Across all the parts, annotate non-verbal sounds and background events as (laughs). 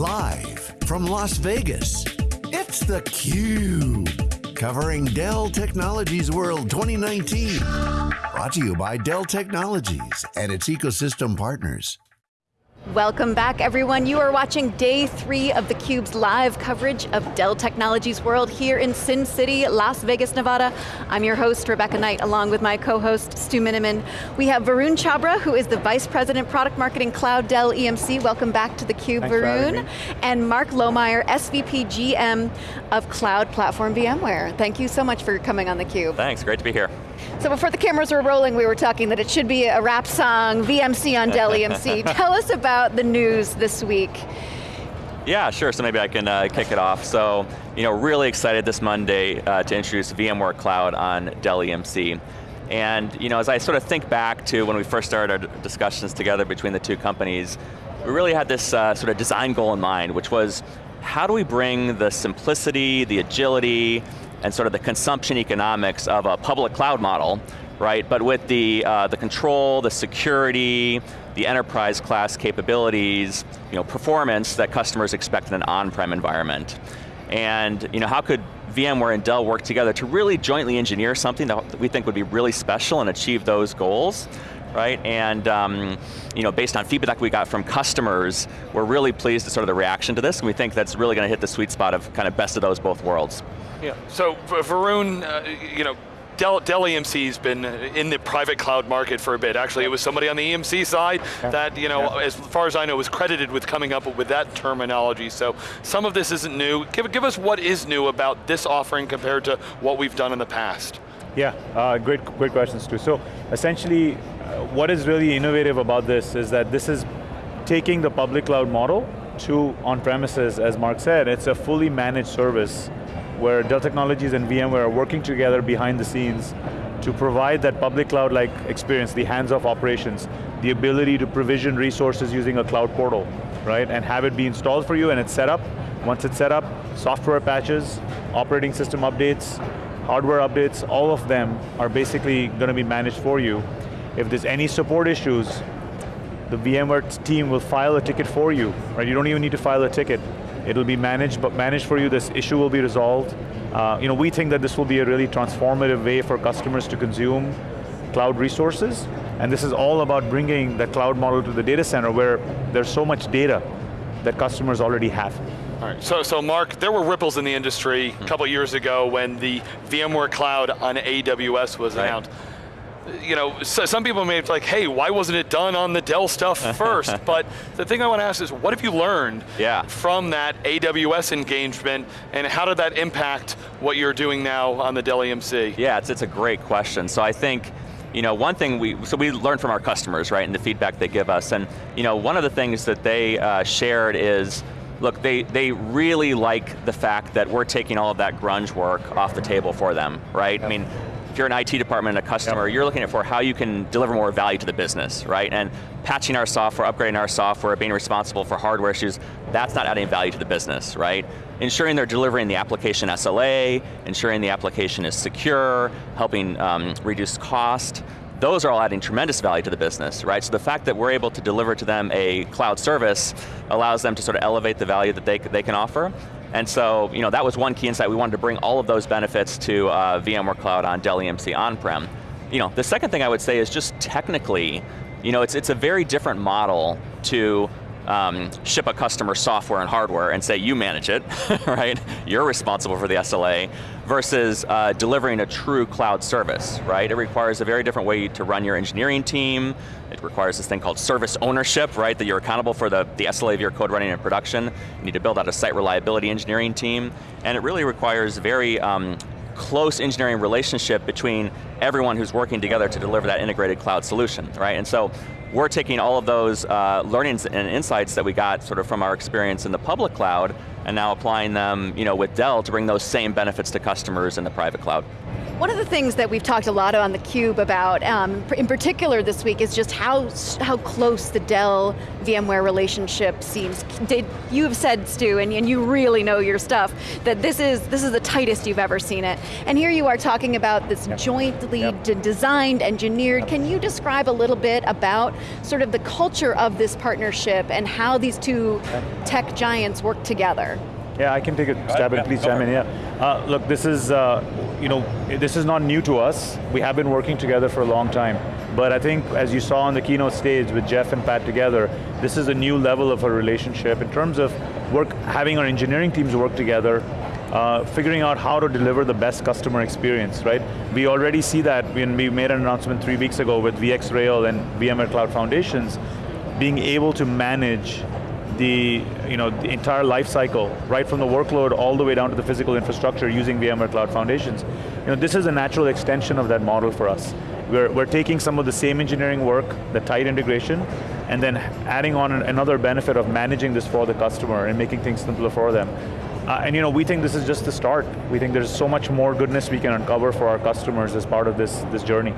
Live from Las Vegas, it's theCUBE. Covering Dell Technologies World 2019. Brought to you by Dell Technologies and its ecosystem partners. Welcome back everyone. You are watching day three of theCUBE's live coverage of Dell Technologies World here in Sin City, Las Vegas, Nevada. I'm your host, Rebecca Knight, along with my co-host, Stu Miniman. We have Varun Chhabra, who is the Vice President, Product Marketing Cloud Dell EMC. Welcome back to theCUBE, Varun. And Mark Lohmeyer, SVP GM of Cloud Platform VMware. Thank you so much for coming on theCUBE. Thanks, great to be here. So before the cameras were rolling, we were talking that it should be a rap song, VMC on Dell EMC. (laughs) Tell us about the news this week. Yeah, sure, so maybe I can uh, kick it off. So, you know, really excited this Monday uh, to introduce VMware Cloud on Dell EMC. And, you know, as I sort of think back to when we first started our discussions together between the two companies, we really had this uh, sort of design goal in mind, which was how do we bring the simplicity, the agility, and sort of the consumption economics of a public cloud model, right? But with the, uh, the control, the security, the enterprise class capabilities, you know, performance that customers expect in an on-prem environment. And you know, how could VMware and Dell work together to really jointly engineer something that we think would be really special and achieve those goals? Right? And um, you know, based on feedback we got from customers, we're really pleased with sort of the reaction to this, and we think that's really going to hit the sweet spot of kind of best of those both worlds. Yeah, so Varun, uh, you know, Dell, Dell EMC's been in the private cloud market for a bit. Actually, it was somebody on the EMC side yeah. that, you know, yeah. as far as I know, was credited with coming up with that terminology. So some of this isn't new. Give, give us what is new about this offering compared to what we've done in the past. Yeah, uh, great, great questions too. So essentially, what is really innovative about this is that this is taking the public cloud model to on-premises, as Mark said, it's a fully managed service where Dell Technologies and VMware are working together behind the scenes to provide that public cloud-like experience, the hands-off operations, the ability to provision resources using a cloud portal, right? And have it be installed for you and it's set up. Once it's set up, software patches, operating system updates, hardware updates, all of them are basically going to be managed for you. If there's any support issues, the VMware team will file a ticket for you, right? You don't even need to file a ticket. It'll be managed, but managed for you, this issue will be resolved. Uh, you know, we think that this will be a really transformative way for customers to consume cloud resources, and this is all about bringing the cloud model to the data center where there's so much data that customers already have. All right, so, so Mark, there were ripples in the industry a couple years ago when the VMware Cloud on AWS was right. announced you know, so some people may be like, hey, why wasn't it done on the Dell stuff (laughs) first? but the thing I want to ask is, what have you learned yeah. from that AWS engagement, and how did that impact what you're doing now on the Dell EMC? Yeah, it's, it's a great question. So I think, you know, one thing we, so we learn from our customers, right, and the feedback they give us, and you know, one of the things that they uh, shared is, look, they, they really like the fact that we're taking all of that grunge work off the table for them, right? Yep. I mean, if you're an IT department and a customer, yep. you're looking at for how you can deliver more value to the business, right? And patching our software, upgrading our software, being responsible for hardware issues, that's not adding value to the business, right? Ensuring they're delivering the application SLA, ensuring the application is secure, helping um, reduce cost, those are all adding tremendous value to the business, right? So the fact that we're able to deliver to them a cloud service allows them to sort of elevate the value that they, they can offer, and so, you know, that was one key insight. We wanted to bring all of those benefits to uh, VMware Cloud on Dell EMC on-prem. You know, the second thing I would say is just technically, you know, it's, it's a very different model to um, ship a customer software and hardware and say you manage it, (laughs) right? You're responsible for the SLA, versus uh, delivering a true cloud service, right? It requires a very different way to run your engineering team, it requires this thing called service ownership, right? That you're accountable for the, the SLA of your code running in production. You need to build out a site reliability engineering team, and it really requires very um, close engineering relationship between everyone who's working together to deliver that integrated cloud solution, right? And so we're taking all of those uh, learnings and insights that we got sort of from our experience in the public cloud and now applying them you know, with Dell to bring those same benefits to customers in the private cloud. One of the things that we've talked a lot on theCUBE about, um, in particular this week, is just how, how close the Dell VMware relationship seems. Did, you have said, Stu, and, and you really know your stuff, that this is, this is the tightest you've ever seen it. And here you are talking about this yep. jointly yep. designed, engineered. Can you describe a little bit about sort of the culture of this partnership and how these two tech giants work together? Yeah, I can take a stab at it, please chime in, yeah. Uh, look, this is, uh, you know, this is not new to us. We have been working together for a long time. But I think, as you saw on the keynote stage with Jeff and Pat together, this is a new level of a relationship in terms of work, having our engineering teams work together, uh, figuring out how to deliver the best customer experience, right? We already see that when we made an announcement three weeks ago with VxRail and VMware Cloud Foundations, being able to manage the, you know, the entire life cycle, right from the workload all the way down to the physical infrastructure using VMware Cloud Foundations. You know, this is a natural extension of that model for us. We're, we're taking some of the same engineering work, the tight integration, and then adding on another benefit of managing this for the customer and making things simpler for them. Uh, and you know, we think this is just the start. We think there's so much more goodness we can uncover for our customers as part of this, this journey.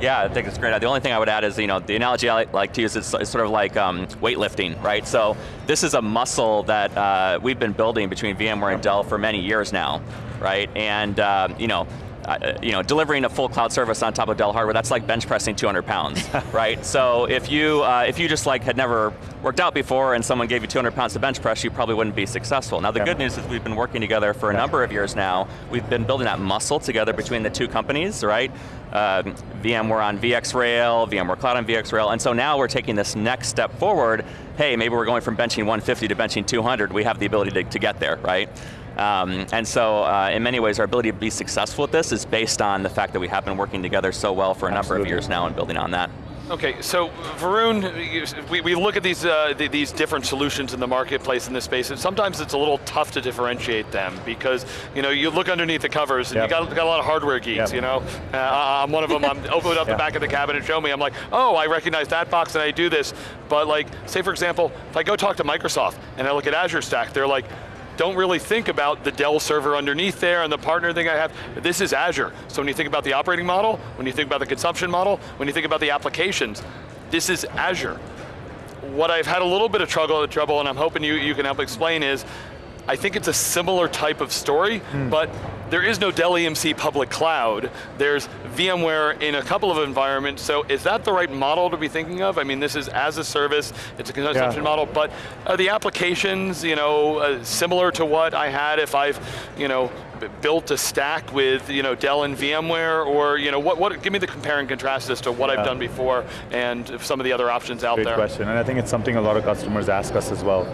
Yeah, I think it's great. The only thing I would add is, you know, the analogy I like to use is, sort of like um, weightlifting, right? So this is a muscle that uh, we've been building between VMware and Dell for many years now, right? And, uh, you know, uh, you know, delivering a full cloud service on top of Dell hardware, that's like bench pressing 200 pounds, (laughs) right? So if you, uh, if you just like had never worked out before and someone gave you 200 pounds to bench press, you probably wouldn't be successful. Now the good news is we've been working together for a number of years now. We've been building that muscle together between the two companies, right? Uh, VMware on VxRail, VMware Cloud on VxRail, and so now we're taking this next step forward. Hey, maybe we're going from benching 150 to benching 200. We have the ability to, to get there, right? Um, and so uh, in many ways our ability to be successful with this is based on the fact that we have been working together so well for a Absolutely. number of years now and building on that. Okay, so Varun, we, we look at these uh, these different solutions in the marketplace in this space, and sometimes it's a little tough to differentiate them because you know you look underneath the covers and yep. you got, got a lot of hardware geeks. Yep. You know, uh, I'm one of them. I'm (laughs) open up yep. the back of the cabinet, show me. I'm like, oh, I recognize that box and I do this. But like, say for example, if I go talk to Microsoft and I look at Azure Stack, they're like, don't really think about the Dell server underneath there and the partner thing I have. This is Azure. So when you think about the operating model, when you think about the consumption model, when you think about the applications, this is Azure. What I've had a little bit of trouble, trouble and I'm hoping you, you can help explain is, I think it's a similar type of story, mm. but there is no Dell EMC public cloud. There's VMware in a couple of environments, so is that the right model to be thinking of? I mean, this is as a service, it's a consumption yeah. model, but are the applications, you know, uh, similar to what I had if I've, you know, built a stack with, you know, Dell and VMware, or, you know, what, what give me the compare and contrast as to what yeah. I've done before and some of the other options out Great there. Great question, and I think it's something a lot of customers ask us as well.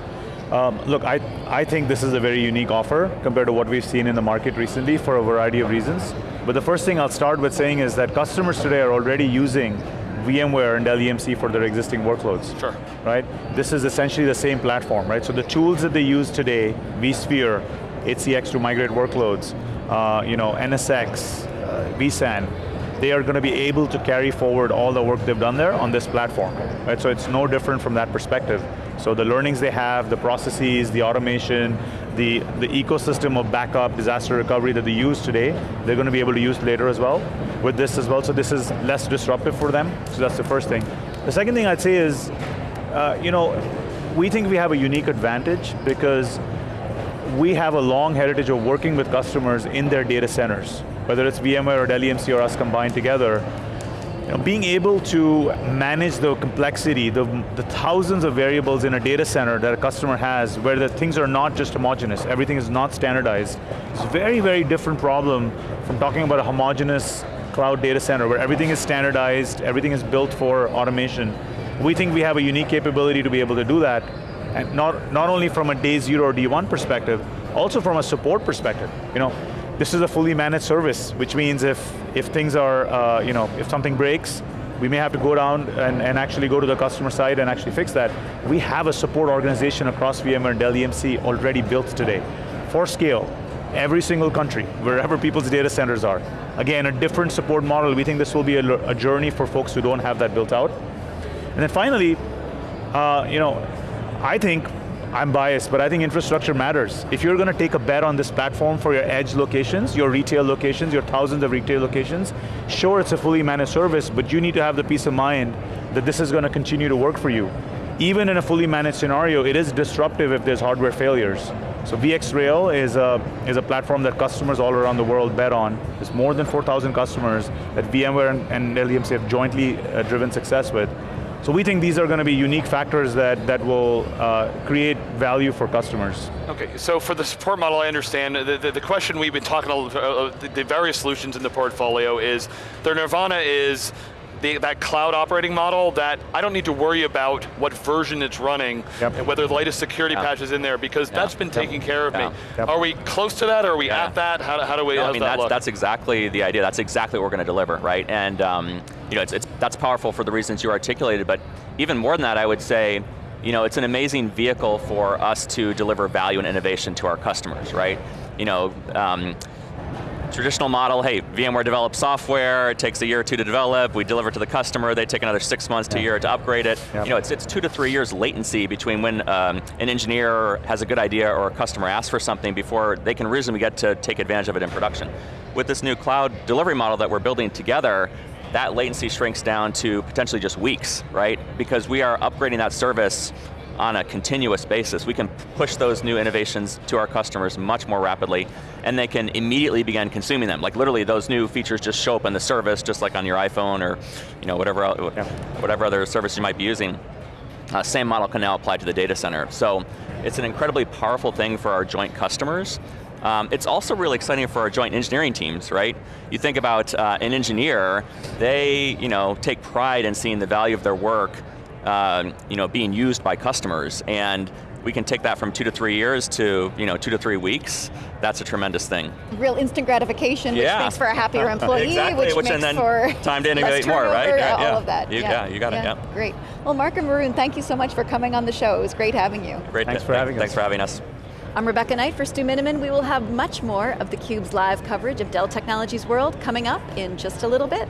Um, look, I, I think this is a very unique offer compared to what we've seen in the market recently for a variety of reasons. But the first thing I'll start with saying is that customers today are already using VMware and Dell EMC for their existing workloads. Sure. Right? This is essentially the same platform, right? So the tools that they use today, vSphere, HCX to migrate workloads, uh, you know, NSX, uh, vSAN, they are going to be able to carry forward all the work they've done there on this platform. Right? So it's no different from that perspective. So the learnings they have, the processes, the automation, the, the ecosystem of backup, disaster recovery that they use today, they're going to be able to use later as well, with this as well, so this is less disruptive for them, so that's the first thing. The second thing I'd say is, uh, you know, we think we have a unique advantage because we have a long heritage of working with customers in their data centers whether it's VMware or Dell EMC or us combined together, you know, being able to manage the complexity, the, the thousands of variables in a data center that a customer has, where the things are not just homogeneous, everything is not standardized, it's a very, very different problem from talking about a homogeneous cloud data center where everything is standardized, everything is built for automation. We think we have a unique capability to be able to do that, and not, not only from a day zero or D1 perspective, also from a support perspective. You know, this is a fully managed service, which means if, if things are, uh, you know, if something breaks, we may have to go down and, and actually go to the customer side and actually fix that. We have a support organization across VMware and Dell EMC already built today, for scale, every single country, wherever people's data centers are. Again, a different support model. We think this will be a, a journey for folks who don't have that built out. And then finally, uh, you know, I think I'm biased, but I think infrastructure matters. If you're going to take a bet on this platform for your edge locations, your retail locations, your thousands of retail locations, sure it's a fully managed service, but you need to have the peace of mind that this is going to continue to work for you. Even in a fully managed scenario, it is disruptive if there's hardware failures. So VxRail is a, is a platform that customers all around the world bet on. There's more than 4,000 customers that VMware and, and have jointly uh, driven success with. So we think these are going to be unique factors that, that will uh, create value for customers. Okay, so for the support model, I understand, the, the, the question we've been talking about, uh, the, the various solutions in the portfolio is, their nirvana is the, that cloud operating model that I don't need to worry about what version it's running, Yep. and whether the latest security Yeah. patch is in there, because Yeah. that's been taking care of Yeah. me. Yep. Are we close to that, are we at that? How, how do we, No, I mean, that that's, that's exactly the idea. That's exactly what we're going to deliver, right? And um, you know, it's, it's, that's powerful for the reasons you articulated, but even more than that, I would say, you know, it's an amazing vehicle for us to deliver value and innovation to our customers, right? You know, um, traditional model, hey, VMware develops software, it takes a year or two to develop, we deliver it to the customer, they take another six months to a year to upgrade it. Yep. You know, it's, it's two to three years latency between when um, an engineer has a good idea or a customer asks for something before they can reasonably get to take advantage of it in production. With this new cloud delivery model that we're building together, that latency shrinks down to potentially just weeks, right? Because we are upgrading that service on a continuous basis. We can push those new innovations to our customers much more rapidly, and they can immediately begin consuming them. Like literally, those new features just show up in the service, just like on your iPhone or you know, whatever, Yeah. whatever other service you might be using. Uh, same model can now apply to the data center. So it's an incredibly powerful thing for our joint customers. Um, it's also really exciting for our joint engineering teams, right? You think about uh, an engineer, they you know, take pride in seeing the value of their work um, you know, being used by customers, and we can take that from two to three years to you know, two to three weeks. That's a tremendous thing. Real instant gratification, which makes for a happier (laughs) employee, Exactly, which, which- makes and then for time to (laughs) less innovate more, right? turnover, Yeah, all of that. You got it, you got it, yeah. Great. Well, Mark and Varun, thank you so much for coming on the show. It was great having you. Great. Thanks for having us. Thanks for having us. I'm Rebecca Knight for Stu Miniman. We will have much more of theCUBE's live coverage of Dell Technologies World coming up in just a little bit.